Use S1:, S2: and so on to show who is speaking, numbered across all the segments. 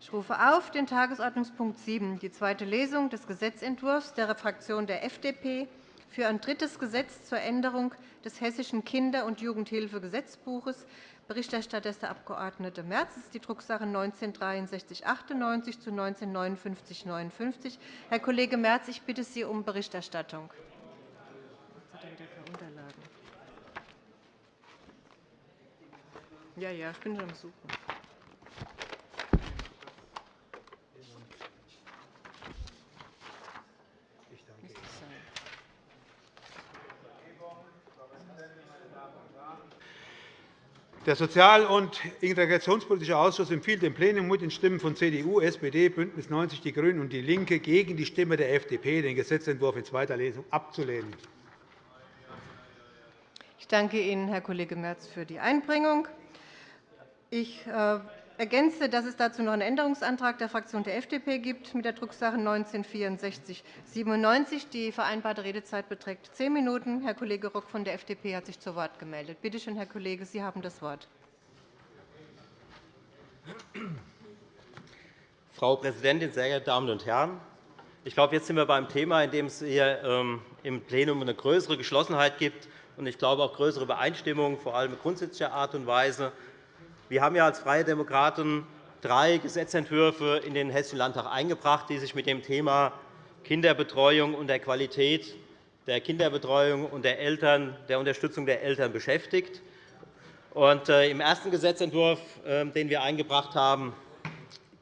S1: Ich rufe auf den Tagesordnungspunkt 7, die zweite Lesung des Gesetzentwurfs der Fraktion der FDP für ein drittes Gesetz zur Änderung des Hessischen Kinder- und Jugendhilfegesetzbuches. Berichterstatter ist der Abg. Merz. Ist die Drucksache 19-6398 zu 19-5959. Herr Kollege Merz, ich bitte Sie um Berichterstattung. Ja, ja, ich bin schon am Suchen.
S2: Der Sozial- und Integrationspolitische Ausschuss empfiehlt dem Plenum mit den Stimmen von CDU, SPD, BÜNDNIS 90 die GRÜNEN und DIE LINKE gegen die Stimme der FDP, den Gesetzentwurf in zweiter Lesung abzulehnen.
S1: Ich danke Ihnen, Herr Kollege Merz, für die Einbringung. Ich äh, ergänze, dass es dazu noch einen Änderungsantrag der Fraktion der FDP gibt mit der Drucksache 19-6497. Die vereinbarte Redezeit beträgt zehn Minuten. Herr Kollege Rock von der FDP hat sich zu Wort gemeldet. Bitte schön, Herr Kollege, Sie haben das Wort.
S3: Frau Präsidentin, sehr geehrte Damen und Herren! Ich glaube, jetzt sind wir beim Thema, in dem es hier ähm, im Plenum eine größere Geschlossenheit gibt und ich glaube auch größere Übereinstimmung, vor allem grundsätzlicher Art und Weise. Wir haben ja als Freie Demokraten drei Gesetzentwürfe in den Hessischen Landtag eingebracht, die sich mit dem Thema Kinderbetreuung und der Qualität der Kinderbetreuung und der, Eltern, der Unterstützung der Eltern beschäftigt. Äh, Im ersten Gesetzentwurf, ähm, den wir eingebracht haben,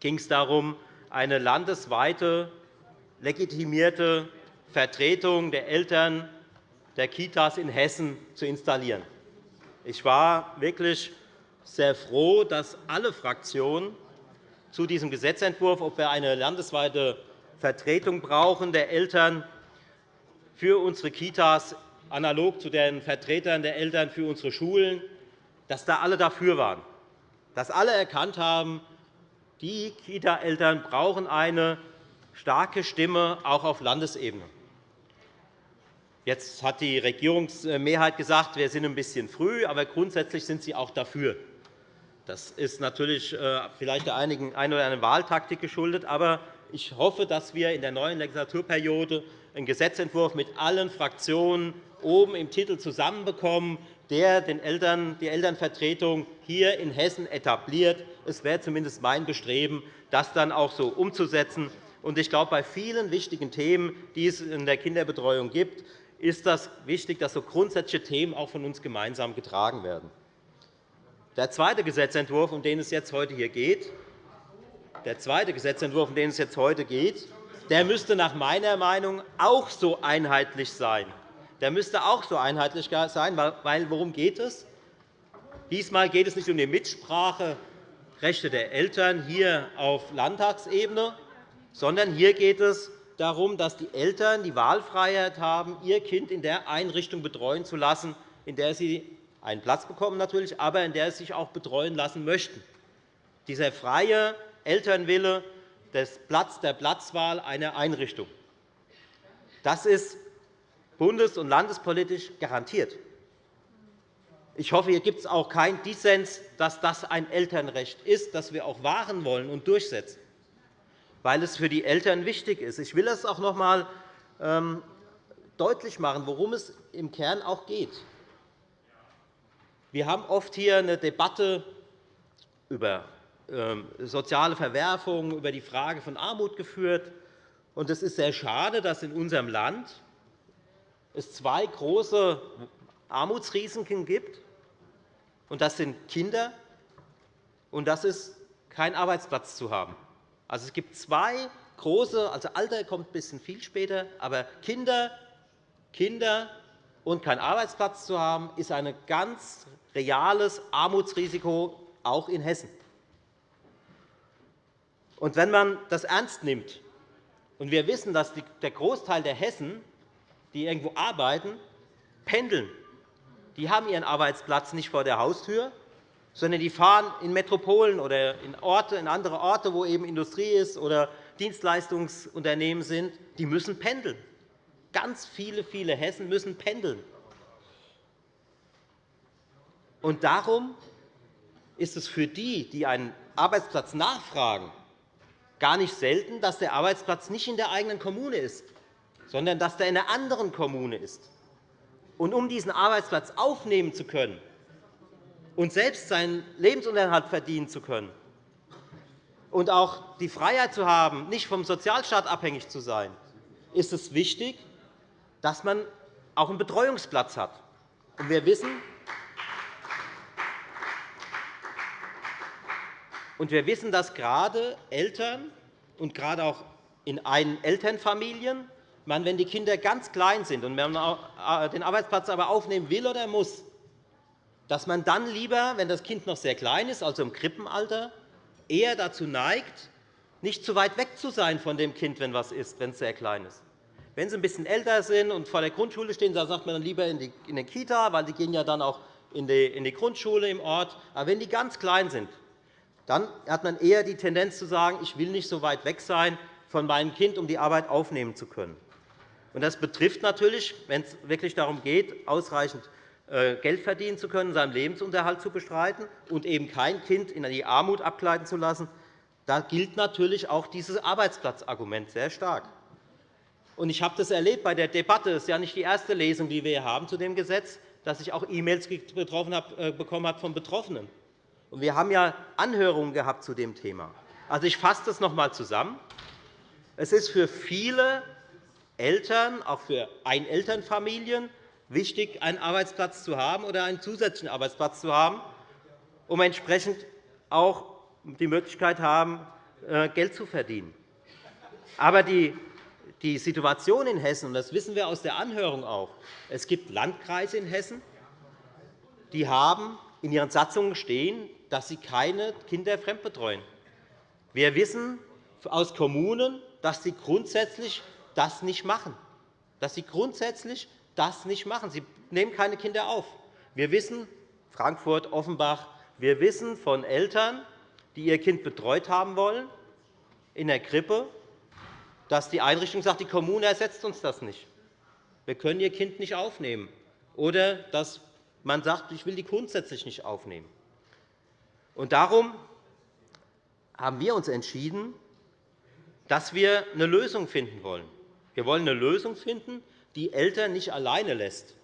S3: ging es darum, eine landesweite legitimierte Vertretung der Eltern der Kitas in Hessen zu installieren. Ich war wirklich sehr froh, dass alle Fraktionen zu diesem Gesetzentwurf, ob wir eine landesweite Vertretung brauchen der Eltern für unsere Kitas, analog zu den Vertretern der Eltern für unsere Schulen, dass da alle dafür waren, dass alle erkannt haben, die Kita-Eltern brauchen eine starke Stimme auch auf Landesebene. Jetzt hat die Regierungsmehrheit gesagt, wir sind ein bisschen früh, aber grundsätzlich sind sie auch dafür. Das ist natürlich äh, vielleicht der einen oder anderen Wahltaktik geschuldet. Aber ich hoffe, dass wir in der neuen Legislaturperiode einen Gesetzentwurf mit allen Fraktionen oben im Titel zusammenbekommen, der die Elternvertretung hier in Hessen etabliert. Es wäre zumindest mein Bestreben, das dann auch so umzusetzen. Ich glaube, bei vielen wichtigen Themen, die es in der Kinderbetreuung gibt, ist es wichtig, dass so grundsätzliche Themen auch von uns gemeinsam getragen werden. Der zweite Gesetzentwurf, um den es jetzt heute hier geht, der zweite Gesetzentwurf, um den es jetzt heute geht, der müsste nach meiner Meinung auch so einheitlich sein. Der müsste auch so einheitlich sein, weil worum geht es? Diesmal geht es nicht um die Mitspracherechte der Eltern hier auf Landtagsebene, sondern hier geht es darum, dass die Eltern die Wahlfreiheit haben, ihr Kind in der Einrichtung betreuen zu lassen, in der sie einen Platz bekommen, natürlich, aber in der sie sich auch betreuen lassen möchten. Dieser freie Elternwille des Platz der Platzwahl einer Einrichtung. Das ist bundes- und landespolitisch garantiert. Ich hoffe, hier gibt es auch keinen Dissens, dass das ein Elternrecht ist, das wir auch wahren wollen und durchsetzen, weil es für die Eltern wichtig ist. Ich will das auch noch einmal ähm, deutlich machen, worum es im Kern auch geht. Wir haben oft hier eine Debatte über ähm, soziale Verwerfungen, über die Frage von Armut geführt. Es ist sehr schade, dass in unserem Land es zwei große Armutsrisiken gibt. Das sind Kinder, und das ist kein Arbeitsplatz zu haben. Also, es gibt zwei große, also Alter kommt ein bisschen viel später, aber Kinder, Kinder und kein Arbeitsplatz zu haben, ist ein ganz reales Armutsrisiko, auch in Hessen. Und wenn man das ernst nimmt, und wir wissen, dass der Großteil der Hessen, die irgendwo arbeiten, pendeln, die haben ihren Arbeitsplatz nicht vor der Haustür, sondern die fahren in Metropolen oder in, Orte, in andere Orte, wo eben Industrie ist oder Dienstleistungsunternehmen sind, die müssen pendeln. Ganz viele, viele Hessen müssen pendeln. Und darum ist es für die, die einen Arbeitsplatz nachfragen, gar nicht selten, dass der Arbeitsplatz nicht in der eigenen Kommune ist, sondern dass der in einer anderen Kommune ist. Und um diesen Arbeitsplatz aufnehmen zu können und selbst seinen Lebensunterhalt verdienen zu können und auch die Freiheit zu haben, nicht vom Sozialstaat abhängig zu sein, ist es wichtig, dass man auch einen Betreuungsplatz hat. Und wir wissen, Und wir wissen, dass gerade Eltern und gerade auch in einen Elternfamilien, man, wenn die Kinder ganz klein sind und man äh, den Arbeitsplatz aber aufnehmen will oder muss, dass man dann lieber, wenn das Kind noch sehr klein ist, also im Krippenalter, eher dazu neigt, nicht zu weit weg zu sein von dem Kind, wenn was ist, wenn es sehr klein ist. Wenn sie ein bisschen älter sind und vor der Grundschule stehen, dann sagt man dann lieber in die, Kita, weil die gehen ja dann auch in die, in die Grundschule im Ort. Aber wenn die ganz klein sind, dann hat man eher die Tendenz zu sagen, ich will nicht so weit weg sein von meinem Kind, um die Arbeit aufnehmen zu können. Das betrifft natürlich, wenn es wirklich darum geht, ausreichend äh, Geld verdienen zu können, seinen Lebensunterhalt zu bestreiten und eben kein Kind in die Armut abgleiten zu lassen, da gilt natürlich auch dieses Arbeitsplatzargument sehr stark. Ich habe das erlebt bei der Debatte. Es ist ja nicht die erste Lesung, die wir hier haben zu dem Gesetz, dass ich auch E-Mails äh, bekommen habe von Betroffenen. Wir haben ja Anhörungen gehabt zu dem Thema. Also, ich fasse das noch einmal zusammen. Es ist für viele Eltern, auch für Einelternfamilien, wichtig, einen Arbeitsplatz zu haben oder einen zusätzlichen Arbeitsplatz zu haben, um entsprechend auch die Möglichkeit haben, äh, Geld zu verdienen. Aber die Situation in Hessen, und das wissen wir aus der Anhörung auch, es gibt Landkreise in Hessen, die haben in ihren Satzungen stehen, dass sie keine Kinder fremdbetreuen. Wir wissen aus Kommunen, dass sie grundsätzlich das nicht machen. Dass sie grundsätzlich das nicht machen. Sie nehmen keine Kinder auf. Wir wissen, Frankfurt, Offenbach, wir wissen von Eltern, die ihr Kind betreut haben wollen in der Krippe, dass die Einrichtung sagt, die Kommune ersetzt uns das nicht. Wir können Ihr Kind nicht aufnehmen. Oder dass man sagt, ich will die grundsätzlich nicht aufnehmen. Und darum haben wir uns entschieden, dass wir eine Lösung finden wollen. Wir wollen eine Lösung finden, die Eltern nicht alleine lässt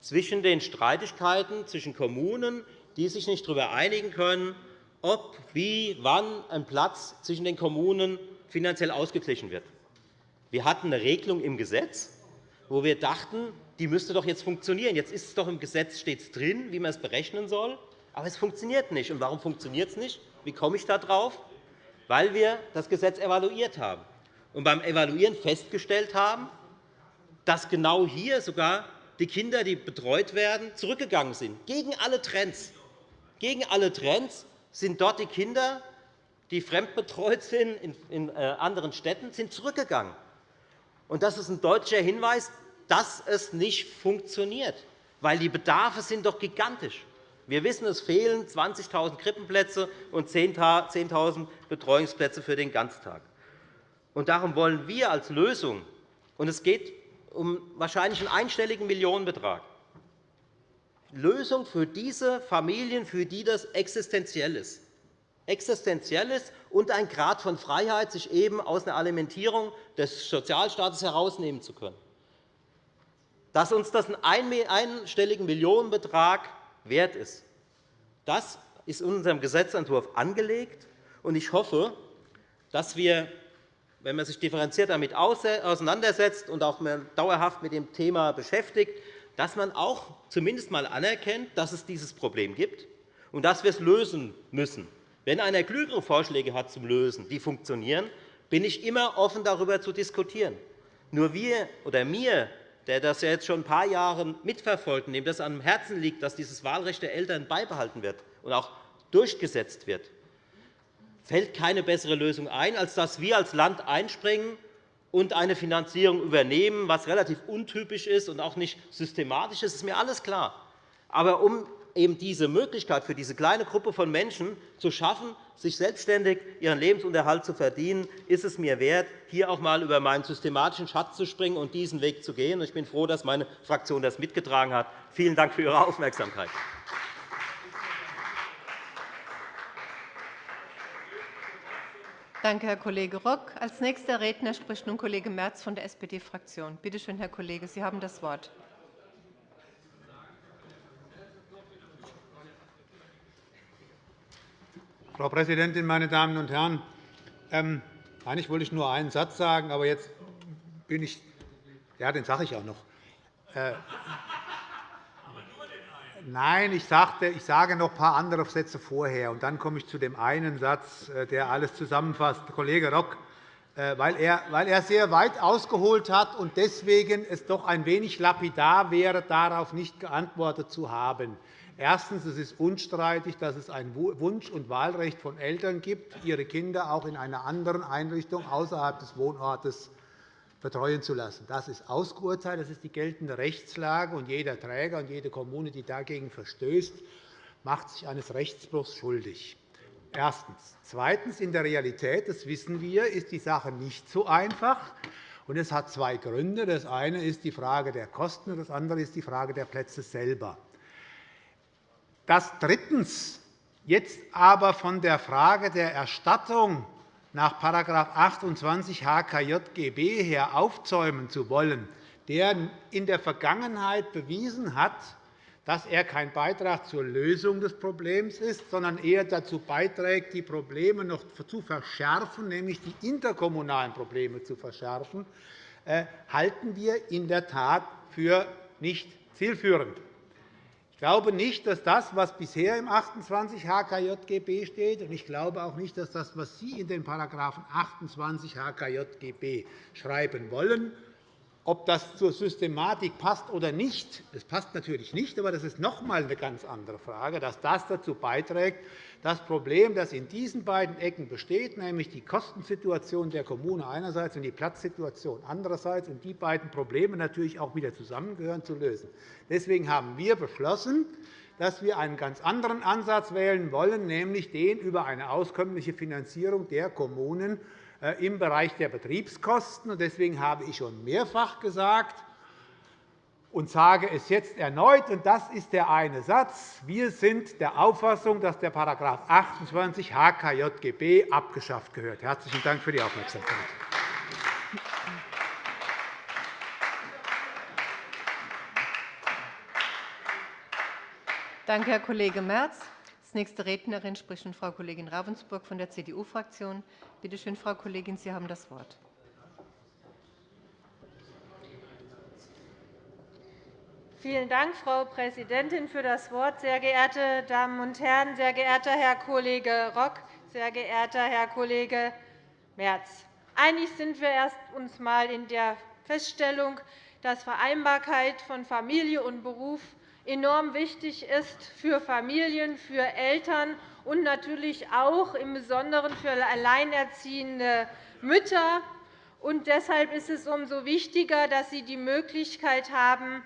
S3: zwischen den Streitigkeiten zwischen Kommunen, die sich nicht darüber einigen können, ob, wie, wann ein Platz zwischen den Kommunen finanziell ausgeglichen wird. Wir hatten eine Regelung im Gesetz, wo wir dachten, die müsste doch jetzt funktionieren. Jetzt ist es doch im Gesetz steht drin, wie man es berechnen soll. Aber es funktioniert nicht. Und warum funktioniert es nicht? Wie komme ich darauf? Weil wir das Gesetz evaluiert haben und beim Evaluieren festgestellt haben, dass genau hier sogar die Kinder, die betreut werden, zurückgegangen sind, gegen alle Trends. Gegen alle Trends sind dort die Kinder, die fremdbetreut sind in äh, anderen Städten, sind zurückgegangen. Das ist ein deutlicher Hinweis, dass es nicht funktioniert, weil die Bedarfe sind doch gigantisch. Wir wissen, es fehlen 20.000 Krippenplätze und 10.000 Betreuungsplätze für den Ganztag. Und darum wollen wir als Lösung, und es geht um wahrscheinlich einen einstelligen Millionenbetrag, Lösung für diese Familien, für die das existenziell ist. Existenziell ist und ein Grad von Freiheit, sich eben aus einer Alimentierung des Sozialstaates herausnehmen zu können. Dass uns das einen einstelligen Millionenbetrag wert ist. Das ist in unserem Gesetzentwurf angelegt. Ich hoffe, dass wir, wenn man sich differenziert damit auseinandersetzt und auch dauerhaft mit dem Thema beschäftigt, dass man auch zumindest einmal anerkennt, dass es dieses Problem gibt und dass wir es lösen müssen. Wenn einer klügere Vorschläge hat zum Lösen, die funktionieren, bin ich immer offen, darüber zu diskutieren. Nur wir oder mir der das ja jetzt schon ein paar Jahre mitverfolgt und dem das am Herzen liegt, dass dieses Wahlrecht der Eltern beibehalten wird und auch durchgesetzt wird, fällt keine bessere Lösung ein, als dass wir als Land einspringen und eine Finanzierung übernehmen, was relativ untypisch ist und auch nicht systematisch ist. Das ist mir alles klar. Aber um eben diese Möglichkeit für diese kleine Gruppe von Menschen zu schaffen, sich selbstständig ihren Lebensunterhalt zu verdienen, ist es mir wert, hier auch einmal über meinen systematischen Schatz zu springen und diesen Weg zu gehen. Ich bin froh, dass meine Fraktion das mitgetragen hat. Vielen Dank für Ihre Aufmerksamkeit.
S1: Danke, Herr Kollege Rock. Als nächster Redner spricht nun Kollege Merz von der SPD-Fraktion. Bitte schön, Herr Kollege, Sie haben das Wort.
S2: Frau Präsidentin, meine Damen und Herren! Ähm, eigentlich wollte ich nur einen Satz sagen, aber jetzt bin ich ja, den sage ich auch noch. Äh, Nein, ich, sage noch ein paar andere Sätze vorher, und dann komme ich zu dem einen Satz, äh, der alles zusammenfasst. Kollege Rock, äh, weil er sehr weit ausgeholt hat und deswegen es doch ein wenig lapidar wäre, darauf nicht geantwortet zu haben. Erstens. Es ist unstreitig, dass es ein Wunsch- und Wahlrecht von Eltern gibt, ihre Kinder auch in einer anderen Einrichtung außerhalb des Wohnortes betreuen zu lassen. Das ist ausgeurteilt, das ist die geltende Rechtslage, und jeder Träger und jede Kommune, die dagegen verstößt, macht sich eines Rechtsbruchs schuldig. Erstens. Zweitens. In der Realität, das wissen wir, ist die Sache nicht so einfach. Und es hat zwei Gründe. Das eine ist die Frage der Kosten, und das andere ist die Frage der Plätze selber. Das drittens. Jetzt aber von der Frage der Erstattung nach § 28 HKJGB her aufzäumen zu wollen, der in der Vergangenheit bewiesen hat, dass er kein Beitrag zur Lösung des Problems ist, sondern eher dazu beiträgt, die Probleme noch zu verschärfen, nämlich die interkommunalen Probleme zu verschärfen, äh, halten wir in der Tat für nicht zielführend glaube nicht, dass das, was bisher im 28 HKJGB steht, und ich glaube auch nicht, dass das, was Sie in den § 28 HKJGB schreiben wollen, ob das zur Systematik passt oder nicht, es passt natürlich nicht, aber das ist noch einmal eine ganz andere Frage, dass das dazu beiträgt, das Problem, das in diesen beiden Ecken besteht, nämlich die Kostensituation der Kommune einerseits und die Platzsituation andererseits, und die beiden Probleme natürlich auch wieder zusammengehören, zu lösen. Deswegen haben wir beschlossen, dass wir einen ganz anderen Ansatz wählen wollen, nämlich den über eine auskömmliche Finanzierung der Kommunen im Bereich der Betriebskosten. Deswegen habe ich schon mehrfach gesagt und sage es jetzt erneut, und das ist der eine Satz. Wir sind der Auffassung, dass der § 28 HKJGB abgeschafft gehört. – Herzlichen Dank für die Aufmerksamkeit.
S1: Danke, Herr Kollege Merz. Als nächste Rednerin spricht Frau Kollegin Ravensburg von der CDU-Fraktion. Bitte schön, Frau Kollegin, Sie haben das Wort.
S4: Vielen Dank, Frau Präsidentin, für das Wort. Sehr geehrte Damen und Herren, sehr geehrter Herr Kollege Rock, sehr geehrter Herr Kollege Merz! Einig sind wir erst uns einmal in der Feststellung, dass Vereinbarkeit von Familie und Beruf enorm wichtig ist für Familien, für Eltern und natürlich auch im Besonderen für alleinerziehende Mütter. Und deshalb ist es umso wichtiger, dass sie die Möglichkeit haben,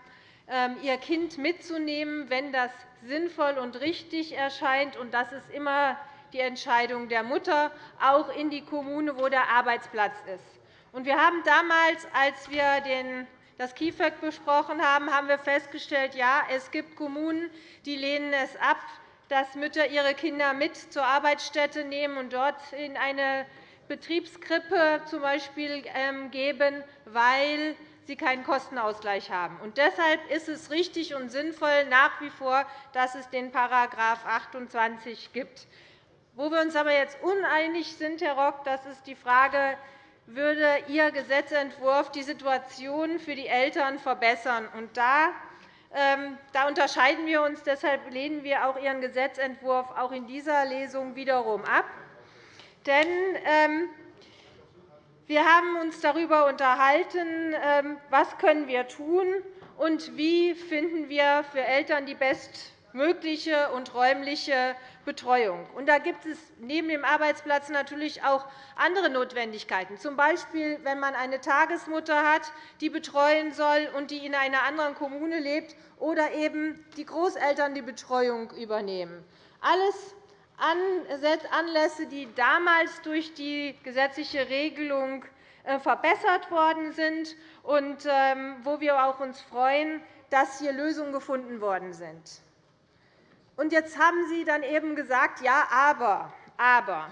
S4: ähm, ihr Kind mitzunehmen, wenn das sinnvoll und richtig erscheint. Und das ist immer die Entscheidung der Mutter, auch in die Kommune, wo der Arbeitsplatz ist. Wir haben damals, als wir den das KIföG besprochen haben, haben wir festgestellt, ja, es gibt Kommunen, die lehnen es ab, dass Mütter ihre Kinder mit zur Arbeitsstätte nehmen und dort in eine Betriebskrippe z. B. Ähm, geben, weil sie keinen Kostenausgleich haben. Und deshalb ist es richtig und sinnvoll nach wie vor, dass es den § 28 gibt. Wo wir uns aber jetzt uneinig sind, Herr Rock, das ist die Frage, würde Ihr Gesetzentwurf die Situation für die Eltern verbessern. Und da, ähm, da unterscheiden wir uns. Deshalb lehnen wir auch Ihren Gesetzentwurf auch in dieser Lesung wiederum ab. Denn ähm, wir haben uns darüber unterhalten, ähm, was können wir tun und wie finden wir für Eltern die bestmögliche und räumliche Betreuung. Und da gibt es neben dem Arbeitsplatz natürlich auch andere Notwendigkeiten, z. B. wenn man eine Tagesmutter hat, die betreuen soll und die in einer anderen Kommune lebt, oder eben die Großeltern die Betreuung übernehmen. Alles Anlässe, die damals durch die gesetzliche Regelung äh, verbessert worden sind und ähm, wo wir uns auch freuen, dass hier Lösungen gefunden worden sind. Und jetzt haben Sie dann eben gesagt, ja, aber, aber.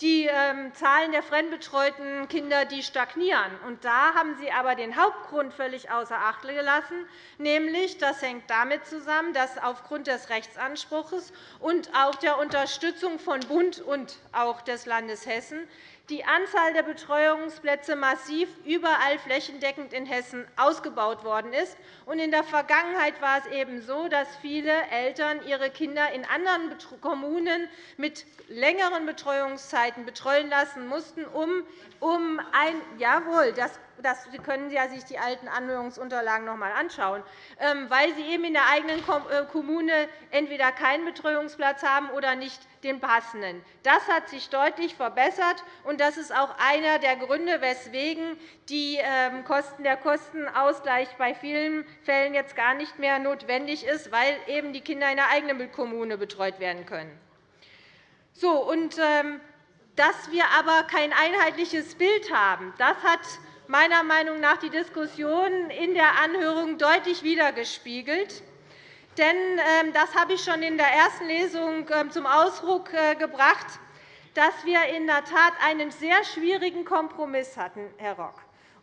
S4: die ähm, Zahlen der fremdbetreuten Kinder die stagnieren. Und da haben Sie aber den Hauptgrund völlig außer Acht gelassen, nämlich das hängt damit zusammen, dass aufgrund des Rechtsanspruchs und auch der Unterstützung von Bund und auch des Landes Hessen die Anzahl der Betreuungsplätze massiv überall flächendeckend in Hessen ausgebaut worden ist. In der Vergangenheit war es eben so, dass viele Eltern ihre Kinder in anderen Kommunen mit längeren Betreuungszeiten betreuen lassen mussten, um, ein Jawohl, das das, Sie können sich die alten Anhörungsunterlagen noch einmal anschauen, ähm, weil Sie eben in der eigenen äh, Kommune entweder keinen Betreuungsplatz haben oder nicht den passenden. Das hat sich deutlich verbessert, und das ist auch einer der Gründe, weswegen ähm, der Kostenausgleich bei vielen Fällen jetzt gar nicht mehr notwendig ist, weil eben die Kinder in der eigenen Kommune betreut werden können. So, und, ähm, dass wir aber kein einheitliches Bild haben, das hat meiner Meinung nach die Diskussion in der Anhörung deutlich widergespiegelt. Denn ähm, das habe ich schon in der ersten Lesung ähm, zum Ausdruck äh, gebracht, dass wir in der Tat einen sehr schwierigen Kompromiss hatten, Herr Rock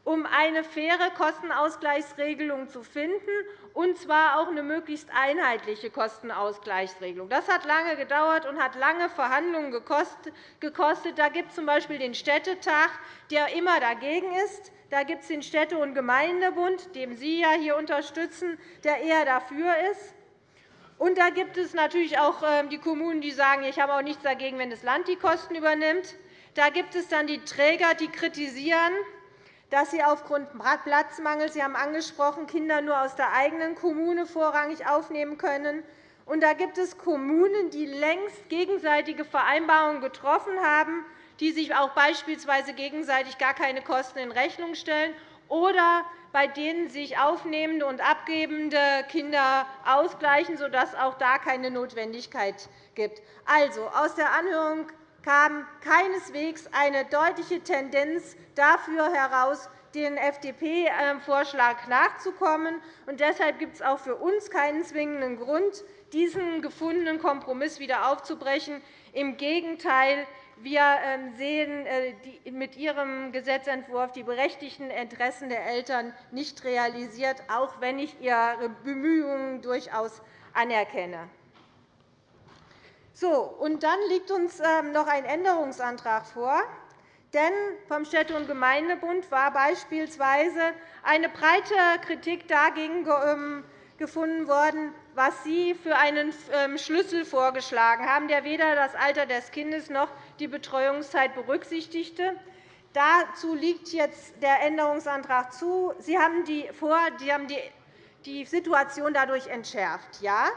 S4: um eine faire Kostenausgleichsregelung zu finden, und zwar auch eine möglichst einheitliche Kostenausgleichsregelung. Das hat lange gedauert und hat lange Verhandlungen gekostet. Da gibt es z.B. den Städtetag, der immer dagegen ist. Da gibt es den Städte- und Gemeindebund, den Sie ja hier unterstützen, der eher dafür ist. Und da gibt es natürlich auch ähm, die Kommunen, die sagen, ich habe auch nichts dagegen, wenn das Land die Kosten übernimmt. Da gibt es dann die Träger, die kritisieren, dass sie aufgrund Platzmangels, Sie haben angesprochen, Kinder nur aus der eigenen Kommune vorrangig aufnehmen können. Und da gibt es Kommunen, die längst gegenseitige Vereinbarungen getroffen haben, die sich auch beispielsweise gegenseitig gar keine Kosten in Rechnung stellen oder bei denen sich aufnehmende und abgebende Kinder ausgleichen, sodass auch da keine Notwendigkeit gibt. Also, aus der Anhörung kam keineswegs eine deutliche Tendenz dafür heraus, den FDP-Vorschlag nachzukommen. Deshalb gibt es auch für uns keinen zwingenden Grund, diesen gefundenen Kompromiss wieder aufzubrechen. Im Gegenteil, wir ähm, sehen äh, mit Ihrem Gesetzentwurf die berechtigten Interessen der Eltern nicht realisiert, auch wenn ich Ihre Bemühungen durchaus anerkenne. So, und dann liegt uns ähm, noch ein Änderungsantrag vor. Denn vom Städte- und Gemeindebund war beispielsweise eine breite Kritik dagegen ähm, gefunden worden, was Sie für einen ähm, Schlüssel vorgeschlagen haben, der weder das Alter des Kindes noch die Betreuungszeit berücksichtigte. Dazu liegt jetzt der Änderungsantrag zu. Sie haben die, vor, Sie haben die Situation dadurch entschärft. Ja,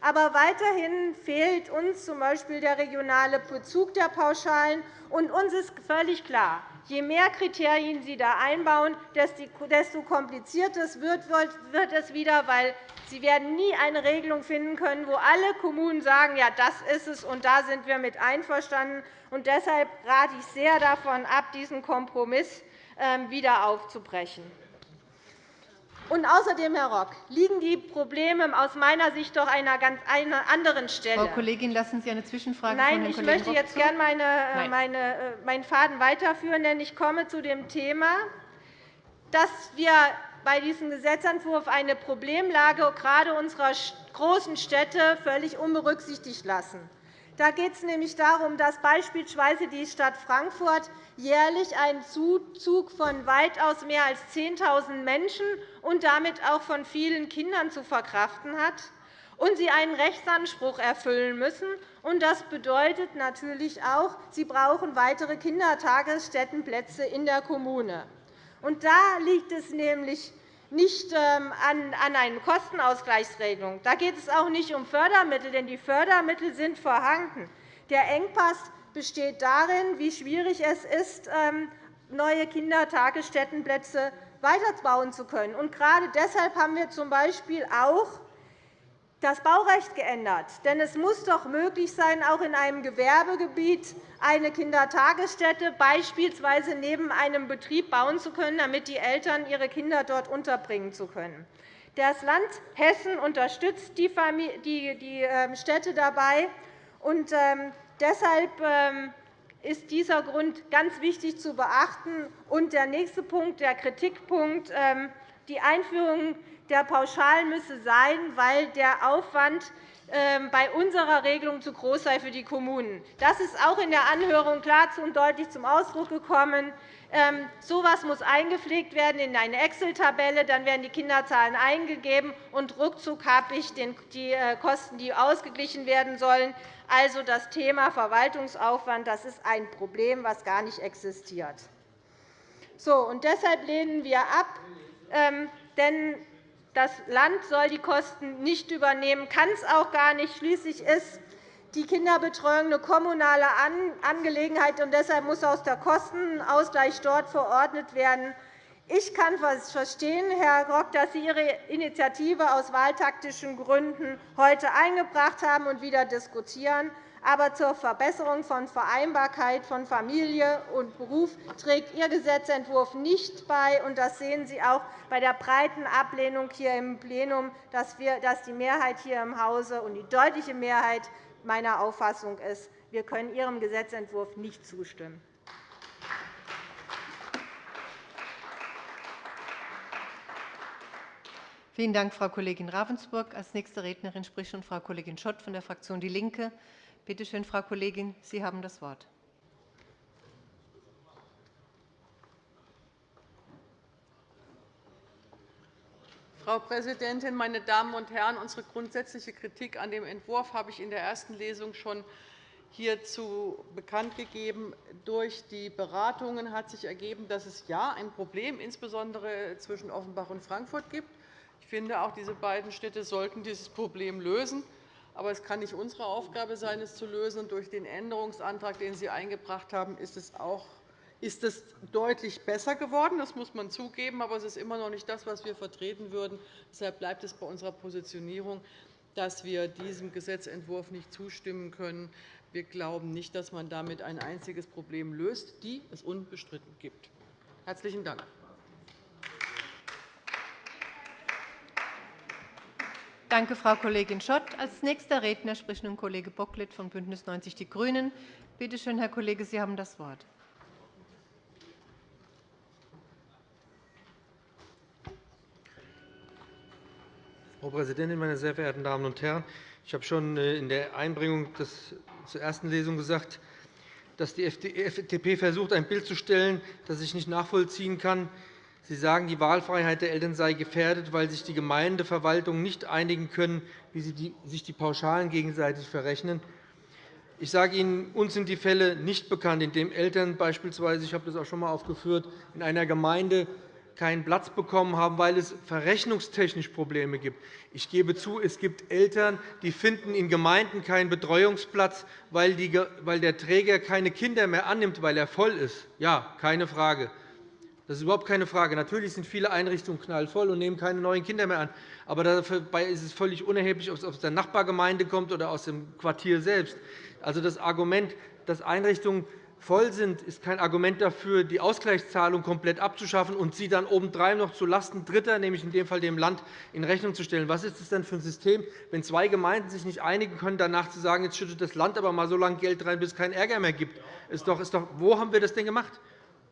S4: aber weiterhin fehlt uns z.B. der regionale Bezug der Pauschalen. Und uns ist völlig klar, je mehr Kriterien Sie da einbauen, desto komplizierter wird es wieder, weil Sie werden nie eine Regelung finden können, wo alle Kommunen sagen, ja, das ist es, und da sind wir mit einverstanden. Und deshalb rate ich sehr davon ab, diesen Kompromiss ähm, wieder aufzubrechen. Und außerdem, Herr Rock, liegen die Probleme aus meiner Sicht doch an einer ganz anderen Stelle.
S1: Frau Kollegin, lassen Sie eine Zwischenfrage
S4: Nein,
S1: von Herrn
S4: ich
S1: Kollegen
S4: möchte jetzt gerne meine, äh, meine, äh, meinen Faden weiterführen, denn ich komme zu dem Thema, dass wir bei diesem Gesetzentwurf eine Problemlage gerade unserer großen Städte völlig unberücksichtigt lassen. Da geht es nämlich darum, dass beispielsweise die Stadt Frankfurt jährlich einen Zuzug von weitaus mehr als 10.000 Menschen und damit auch von vielen Kindern zu verkraften hat und sie einen Rechtsanspruch erfüllen müssen. Das bedeutet natürlich auch, sie brauchen weitere Kindertagesstättenplätze in der Kommune. Da liegt es nämlich nicht ähm, an einer Kostenausgleichsregelung. Da geht es auch nicht um Fördermittel, denn die Fördermittel sind vorhanden. Der Engpass besteht darin, wie schwierig es ist, ähm, neue Kindertagesstättenplätze weiterbauen zu können. Gerade deshalb haben wir z. B. auch das Baurecht geändert. Denn es muss doch möglich sein, auch in einem Gewerbegebiet eine Kindertagesstätte beispielsweise neben einem Betrieb bauen zu können, damit die Eltern ihre Kinder dort unterbringen zu können. Das Land Hessen unterstützt die ähm, Städte dabei. Und ähm, deshalb ähm, ist dieser Grund ganz wichtig zu beachten. Und der nächste Punkt, der Kritikpunkt, die Einführung der Pauschalen müsse sein, weil der Aufwand ähm, bei unserer Regelung zu groß sei für die Kommunen. Das ist auch in der Anhörung klar und deutlich zum Ausdruck gekommen. Ähm, so etwas muss eingepflegt werden in eine Excel-Tabelle. Dann werden die Kinderzahlen eingegeben, und ruckzuck habe ich die äh, Kosten, die ausgeglichen werden sollen. Also das Thema Verwaltungsaufwand das ist ein Problem, das gar nicht existiert. So, und deshalb lehnen wir ab, ähm, denn das Land soll die Kosten nicht übernehmen, kann es auch gar nicht. Schließlich ist die Kinderbetreuung eine kommunale Angelegenheit, und deshalb muss aus der Kostenausgleich dort verordnet werden. Ich kann verstehen, Herr Rock, dass Sie Ihre Initiative aus wahltaktischen Gründen heute eingebracht haben und wieder diskutieren. Aber zur Verbesserung von Vereinbarkeit von Familie und Beruf trägt Ihr Gesetzentwurf nicht bei. Das sehen Sie auch bei der breiten Ablehnung hier im Plenum, dass die Mehrheit hier im Hause und die deutliche Mehrheit meiner Auffassung ist, wir können Ihrem Gesetzentwurf nicht zustimmen.
S1: Vielen Dank, Frau Kollegin Ravensburg. Als nächste Rednerin spricht nun Frau Kollegin Schott von der Fraktion DIE LINKE. Bitte schön, Frau Kollegin, Sie haben das Wort.
S5: Frau Präsidentin, meine Damen und Herren! Unsere grundsätzliche Kritik an dem Entwurf habe ich in der ersten Lesung schon hierzu bekannt gegeben. Durch die Beratungen hat sich ergeben, dass es ja ein Problem insbesondere zwischen Offenbach und Frankfurt gibt. Ich finde, auch diese beiden Städte sollten dieses Problem lösen. Aber es kann nicht unsere Aufgabe sein, es zu lösen. Durch den Änderungsantrag, den Sie eingebracht haben, ist es auch ist es deutlich besser geworden. Das muss man zugeben. Aber es ist immer noch nicht das, was wir vertreten würden. Deshalb bleibt es bei unserer Positionierung, dass wir diesem Gesetzentwurf nicht zustimmen können. Wir glauben nicht, dass man damit ein einziges Problem löst, die es unbestritten gibt. – Herzlichen Dank.
S1: Danke, Frau Kollegin Schott. Als nächster Redner spricht nun Kollege Bocklet von BÜNDNIS 90 die GRÜNEN. Bitte schön, Herr Kollege, Sie haben das Wort.
S6: Frau Präsidentin, meine sehr verehrten Damen und Herren! Ich habe schon äh, in der Einbringung zur ersten Lesung gesagt, dass die FDP versucht, ein Bild zu stellen, das ich nicht nachvollziehen kann. Sie sagen, die Wahlfreiheit der Eltern sei gefährdet, weil sich die Gemeindeverwaltungen nicht einigen können, wie sie sich die Pauschalen gegenseitig verrechnen. Ich sage Ihnen, uns sind die Fälle nicht bekannt, in denen Eltern beispielsweise, ich habe das auch schon einmal aufgeführt, in einer Gemeinde keinen Platz bekommen haben, weil es verrechnungstechnisch Probleme gibt. Ich gebe zu, es gibt Eltern, die finden in Gemeinden keinen Betreuungsplatz, weil der Träger keine Kinder mehr annimmt, weil er voll ist. Ja, keine Frage. Das ist überhaupt keine Frage. Natürlich sind viele Einrichtungen knallvoll und nehmen keine neuen Kinder mehr an. Aber dabei ist es völlig unerheblich, ob es aus der Nachbargemeinde kommt oder aus dem Quartier selbst. Also das Argument, dass Einrichtungen voll sind, ist kein Argument dafür, die Ausgleichszahlung komplett abzuschaffen und sie dann obendrein noch zulasten Dritter, nämlich in dem Fall dem Land, in Rechnung zu stellen. Was ist das denn für ein System, wenn zwei Gemeinden sich nicht einigen können, danach zu sagen, jetzt schüttet das Land aber mal so lange Geld rein, bis es keinen Ärger mehr gibt? Ist doch, ist doch, wo haben wir das denn gemacht?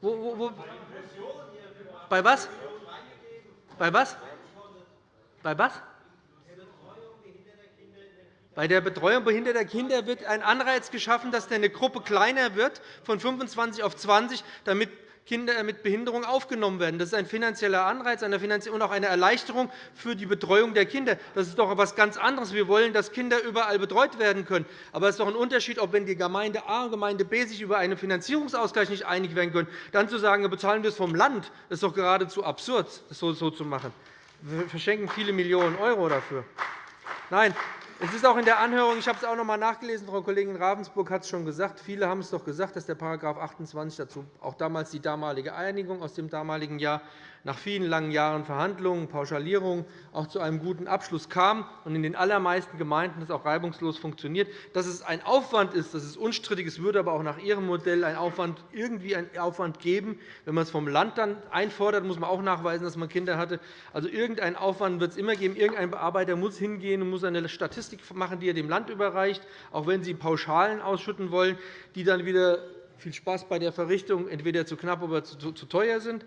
S6: Wo, wo, wo? Bei was? Bei was? Bei was? Bei der Betreuung behinderter Kinder wird ein Anreiz geschaffen, dass eine Gruppe kleiner wird, von 25 auf 20, damit Kinder mit Behinderung aufgenommen werden. Das ist ein finanzieller Anreiz und auch eine Erleichterung für die Betreuung der Kinder. Das ist doch etwas ganz anderes. Wir wollen, dass Kinder überall betreut werden können. Aber es ist doch ein Unterschied, ob wenn die Gemeinde A und Gemeinde B sich über einen Finanzierungsausgleich nicht einig werden können, dann zu sagen, bezahlen wir es vom Land. Das ist doch geradezu absurd, das so zu machen. Wir verschenken viele Millionen € dafür. Nein, es ist auch in der Anhörung, ich habe es auch noch einmal nachgelesen, Frau Kollegin Ravensburg hat es schon gesagt, viele haben es doch gesagt, dass der § 28 dazu auch damals die damalige Einigung aus dem damaligen Jahr nach vielen langen Jahren Verhandlungen, Pauschalierung auch zu einem guten Abschluss kam und in den allermeisten Gemeinden das auch reibungslos funktioniert. Dass es ein Aufwand ist, das ist unstrittig. Es würde aber auch nach Ihrem Modell ein Aufwand, irgendwie einen Aufwand geben. Wenn man es vom Land dann einfordert, muss man auch nachweisen, dass man Kinder hatte. Also irgendeinen Aufwand wird es immer geben. Irgendein Bearbeiter muss hingehen und muss eine Statistik machen, die er dem Land überreicht, auch wenn Sie Pauschalen ausschütten wollen, die dann wieder viel Spaß bei der Verrichtung entweder zu knapp oder zu teuer sind.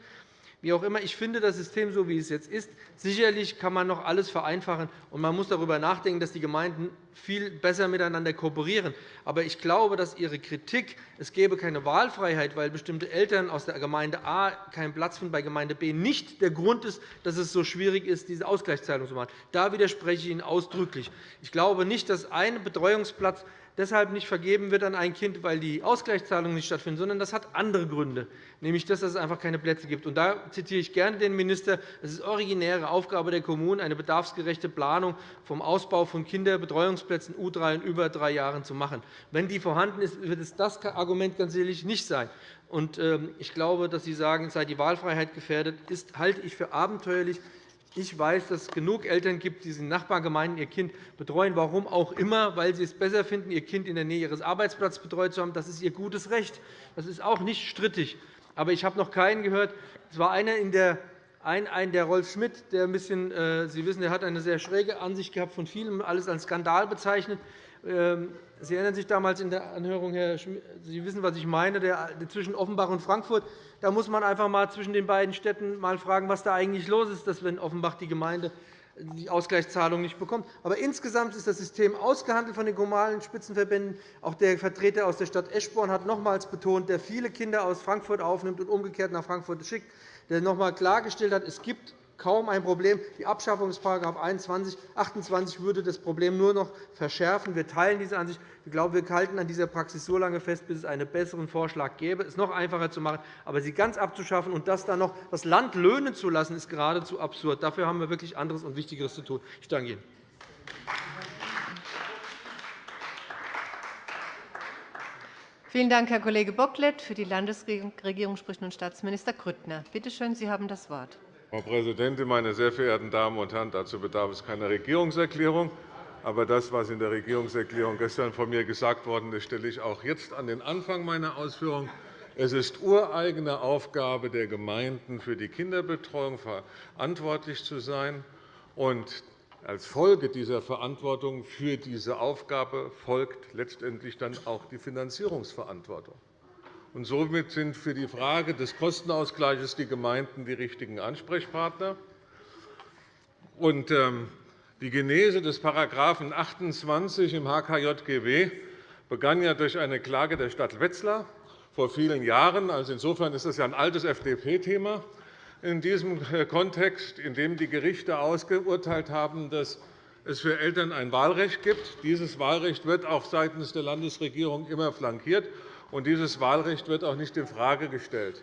S6: Wie auch immer, ich finde das System, so wie es jetzt ist, sicherlich kann man noch alles vereinfachen, und man muss darüber nachdenken, dass die Gemeinden viel besser miteinander kooperieren. Aber ich glaube, dass Ihre Kritik, es gäbe keine Wahlfreiheit, weil bestimmte Eltern aus der Gemeinde A keinen Platz finden bei Gemeinde B, nicht der Grund ist, dass es so schwierig ist, diese Ausgleichszahlung zu machen. Da widerspreche ich Ihnen ausdrücklich. Ich glaube nicht, dass ein Betreuungsplatz deshalb nicht vergeben wird an ein Kind, weil die Ausgleichszahlungen nicht stattfinden, sondern das hat andere Gründe, nämlich dass es einfach keine Plätze gibt. Und da zitiere ich gerne den Minister. Es ist originäre Aufgabe der Kommunen, eine bedarfsgerechte Planung vom Ausbau von Kinderbetreuungsplätzen U3 in über drei Jahren zu machen. Wenn die vorhanden ist, wird es das Argument ganz sicherlich nicht sein. Ähm, ich glaube, dass Sie sagen, es sei die Wahlfreiheit gefährdet, ist, halte ich für abenteuerlich. Ich weiß, dass es genug Eltern gibt, die in Nachbargemeinden ihr Kind betreuen, warum auch immer, weil sie es besser finden, ihr Kind in der Nähe ihres Arbeitsplatzes betreut zu haben. Das ist ihr gutes Recht. Das ist auch nicht strittig. Aber ich habe noch keinen gehört. Es war einer in der ein, ein, der Rolf Schmidt, der ein bisschen, äh, Sie wissen, er hat eine sehr schräge Ansicht gehabt von vielen, alles als Skandal bezeichnet. Ähm, Sie erinnern sich damals in der Anhörung, Herr Schmidt, Sie wissen, was ich meine, zwischen Offenbach und Frankfurt. Da muss man einfach einmal zwischen den beiden Städten mal fragen, was da eigentlich los ist, dass wenn Offenbach die Gemeinde die Ausgleichszahlung nicht bekommt. Aber insgesamt ist das System ausgehandelt von den kommunalen Spitzenverbänden. Auch der Vertreter aus der Stadt Eschborn hat nochmals betont, der viele Kinder aus Frankfurt aufnimmt und umgekehrt nach Frankfurt schickt, der noch einmal klargestellt hat, es gibt kaum ein Problem. Die Abschaffung des § 21, 28 würde das Problem nur noch verschärfen. Wir teilen diese Ansicht. Ich glaube, wir halten an dieser Praxis so lange fest, bis es einen besseren Vorschlag gäbe, es noch einfacher zu machen. Aber sie ganz abzuschaffen und das dann noch das Land löhnen zu lassen, ist geradezu absurd. Dafür haben wir wirklich anderes und Wichtigeres zu tun. Ich danke Ihnen.
S1: Vielen Dank, Herr Kollege Bocklet. Für die Landesregierung spricht nun Staatsminister Grüttner. Bitte schön, Sie haben das Wort.
S7: Frau Präsidentin, meine sehr verehrten Damen und Herren! Dazu bedarf es keiner Regierungserklärung. Aber das, was in der Regierungserklärung gestern von mir gesagt worden ist, stelle ich auch jetzt an den Anfang meiner Ausführungen. Es ist ureigene Aufgabe der Gemeinden, für die Kinderbetreuung verantwortlich zu sein. Und als Folge dieser Verantwortung für diese Aufgabe folgt letztendlich dann auch die Finanzierungsverantwortung. Und somit sind für die Frage des Kostenausgleichs die Gemeinden die richtigen Ansprechpartner. Und, ähm, die Genese des § 28 im HKJGW begann ja durch eine Klage der Stadt Wetzlar vor vielen Jahren. Also insofern ist das ja ein altes FDP-Thema in diesem äh, Kontext, in dem die Gerichte ausgeurteilt haben, dass es für Eltern ein Wahlrecht gibt. Dieses Wahlrecht wird auch seitens der Landesregierung immer flankiert. Und dieses Wahlrecht wird auch nicht infrage gestellt.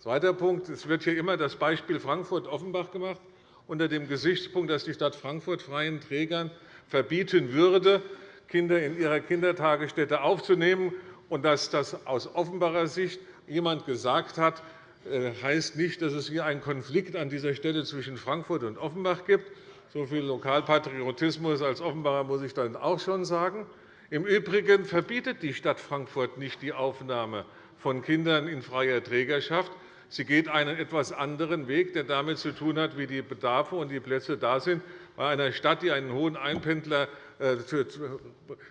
S7: Zweiter Punkt. Es wird hier immer das Beispiel Frankfurt-Offenbach gemacht, unter dem Gesichtspunkt, dass die Stadt Frankfurt freien Trägern verbieten würde, Kinder in ihrer Kindertagesstätte aufzunehmen. Und dass das aus Offenbacher Sicht jemand gesagt hat, äh, heißt nicht, dass es hier einen Konflikt an dieser Stelle zwischen Frankfurt und Offenbach gibt. So viel Lokalpatriotismus als Offenbacher muss ich dann auch schon sagen. Im Übrigen verbietet die Stadt Frankfurt nicht die Aufnahme von Kindern in freier Trägerschaft. Sie geht einen etwas anderen Weg, der damit zu tun hat, wie die Bedarfe und die Plätze da sind. Bei einer Stadt, die einen hohen Einpendler, äh,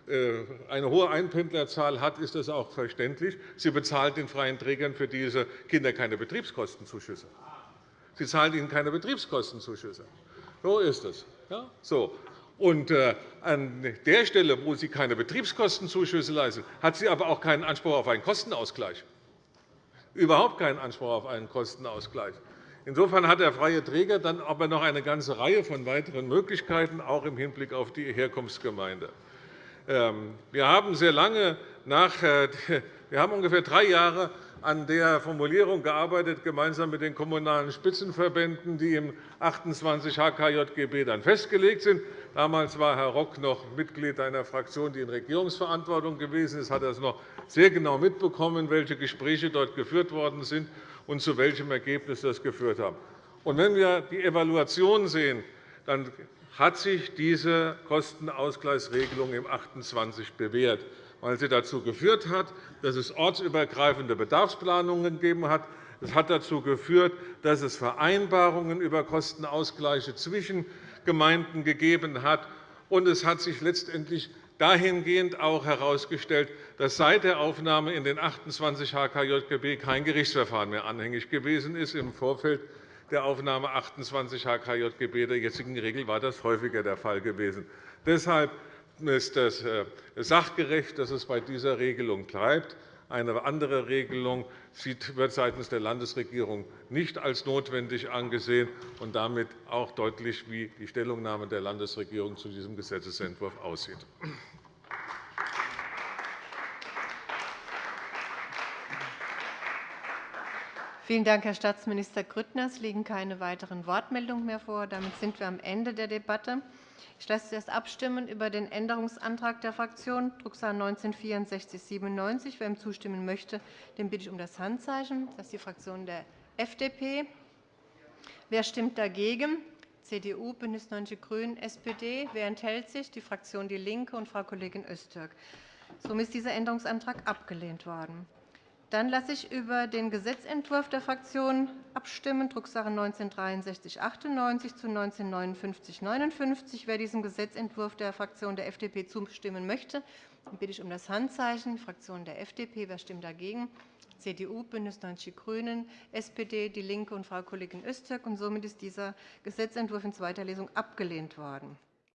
S7: äh, eine hohe Einpendlerzahl hat, ist das auch verständlich. Sie bezahlt den freien Trägern für diese Kinder keine Betriebskostenzuschüsse. Sie zahlt ihnen keine Betriebskostenzuschüsse. So ist es. Ja? So. Und äh, an der Stelle, wo sie keine Betriebskostenzuschüsse leistet, hat sie aber auch keinen Anspruch auf einen Kostenausgleich. Überhaupt keinen Anspruch auf einen Kostenausgleich. Insofern hat der freie Träger dann aber noch eine ganze Reihe von weiteren Möglichkeiten, auch im Hinblick auf die Herkunftsgemeinde. Ähm, wir haben sehr lange nach, äh, wir haben ungefähr drei Jahre an der Formulierung gearbeitet, gemeinsam mit den Kommunalen Spitzenverbänden, die im 28 HKJGB dann festgelegt sind. Damals war Herr Rock noch Mitglied einer Fraktion, die in Regierungsverantwortung gewesen ist. Er hat noch sehr genau mitbekommen, welche Gespräche dort geführt worden sind und zu welchem Ergebnis das geführt. Und wenn wir die Evaluation sehen, dann hat sich diese Kostenausgleichsregelung im 28 bewährt weil sie dazu geführt hat, dass es ortsübergreifende Bedarfsplanungen gegeben hat. Es hat dazu geführt, dass es Vereinbarungen über Kostenausgleiche zwischen Gemeinden gegeben hat. Und es hat sich letztendlich dahingehend auch herausgestellt, dass seit der Aufnahme in den 28 HKJGB kein Gerichtsverfahren mehr anhängig gewesen ist. Im Vorfeld der Aufnahme 28 HKJGB der jetzigen Regel war das häufiger der Fall gewesen. Deshalb ist es äh, sachgerecht, dass es bei dieser Regelung bleibt. Eine andere Regelung wird seitens der Landesregierung nicht als notwendig angesehen und damit auch deutlich, wie die Stellungnahme der Landesregierung zu diesem Gesetzentwurf aussieht.
S1: Vielen Dank, Herr Staatsminister Grüttner. Es liegen keine weiteren Wortmeldungen mehr vor. Damit sind wir am Ende der Debatte. Ich lasse zuerst abstimmen über den Änderungsantrag der Fraktion Drucksache 19 /6497. Wer ihm zustimmen möchte, den bitte ich um das Handzeichen. Das ist die Fraktion der FDP. Wer stimmt dagegen? CDU, BÜNDNIS 90 die GRÜNEN, SPD. Wer enthält sich? Die Fraktion DIE LINKE und Frau Kollegin Öztürk. Somit ist dieser Änderungsantrag abgelehnt worden. Dann lasse ich über den Gesetzentwurf der Fraktionen abstimmen, Drucksache 19 /6398 zu 19 /5959. Wer diesem Gesetzentwurf der Fraktion der FDP zustimmen möchte, bitte ich um das Handzeichen. Fraktion der FDP. Wer stimmt dagegen? CDU, BÜNDNIS 90 die GRÜNEN, SPD, DIE LINKE und Frau Kollegin Öztürk. Und somit ist dieser Gesetzentwurf in zweiter Lesung abgelehnt worden.